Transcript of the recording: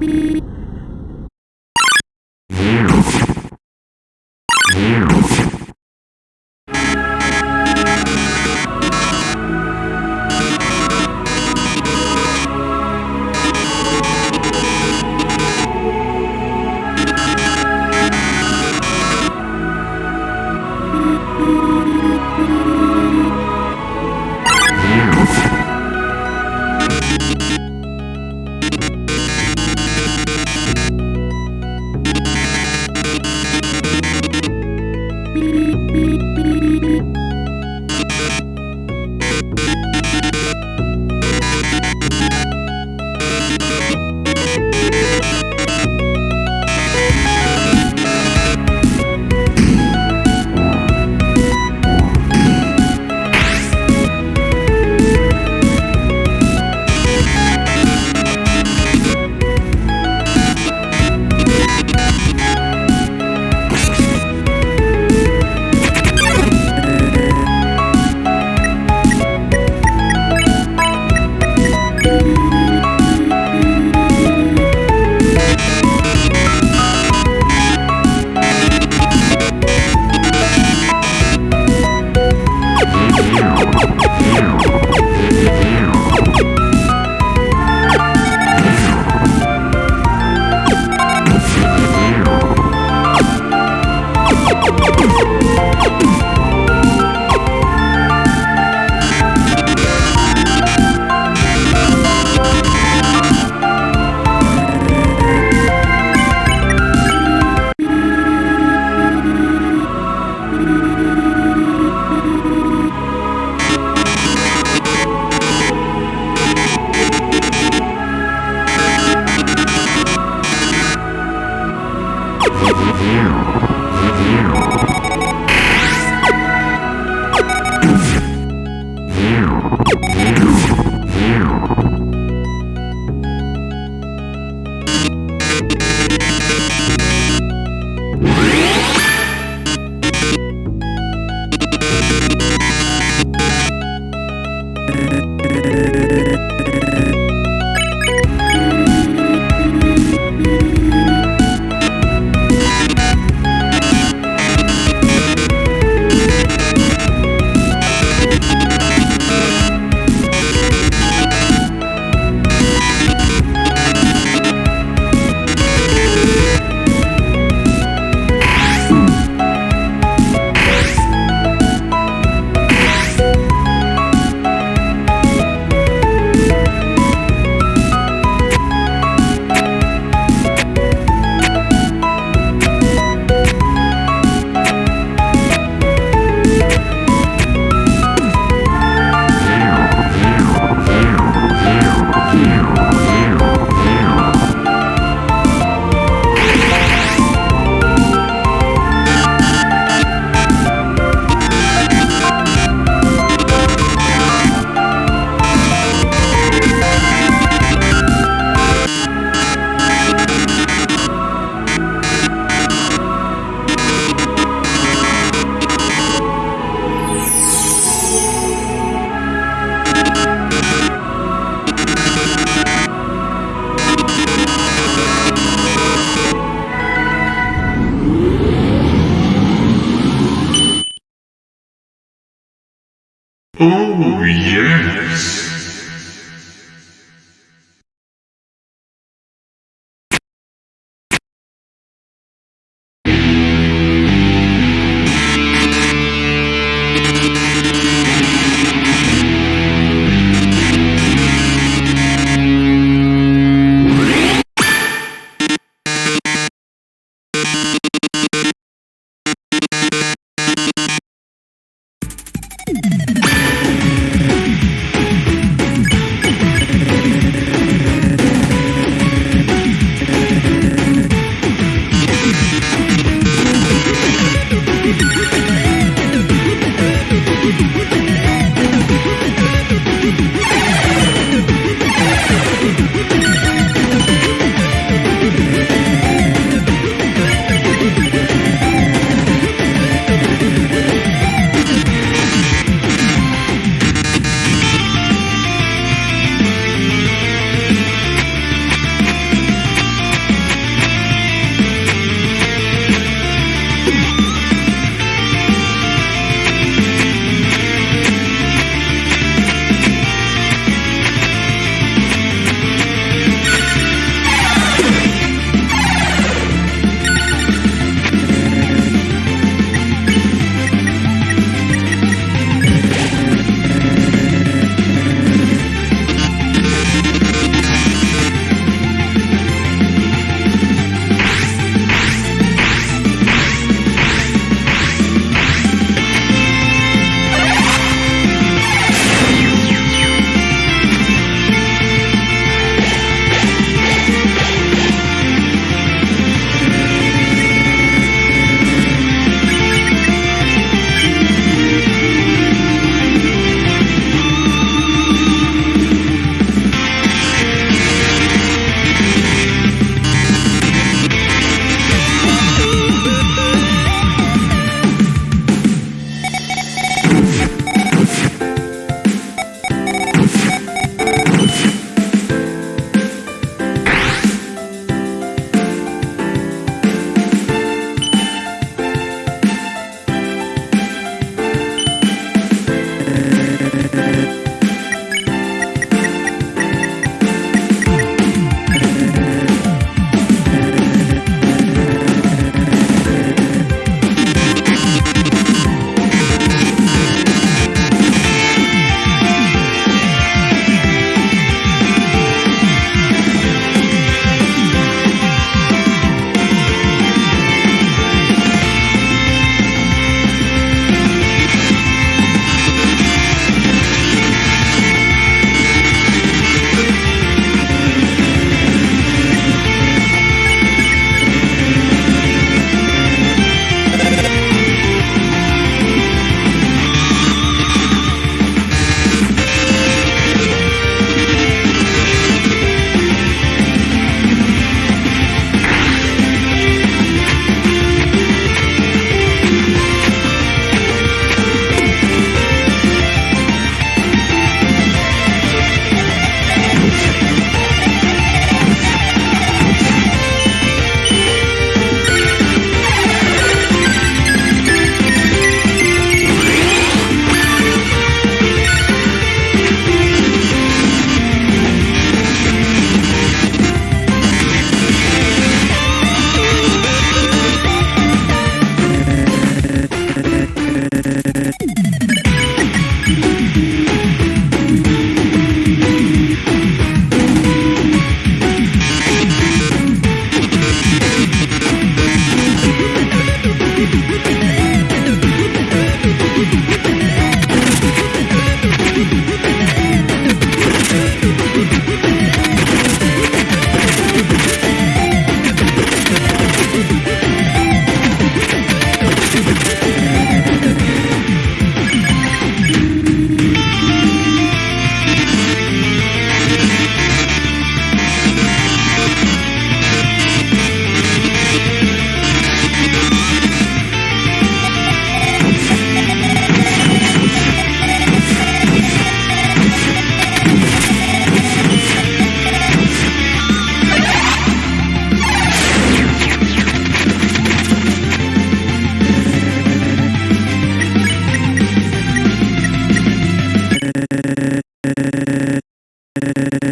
Beep.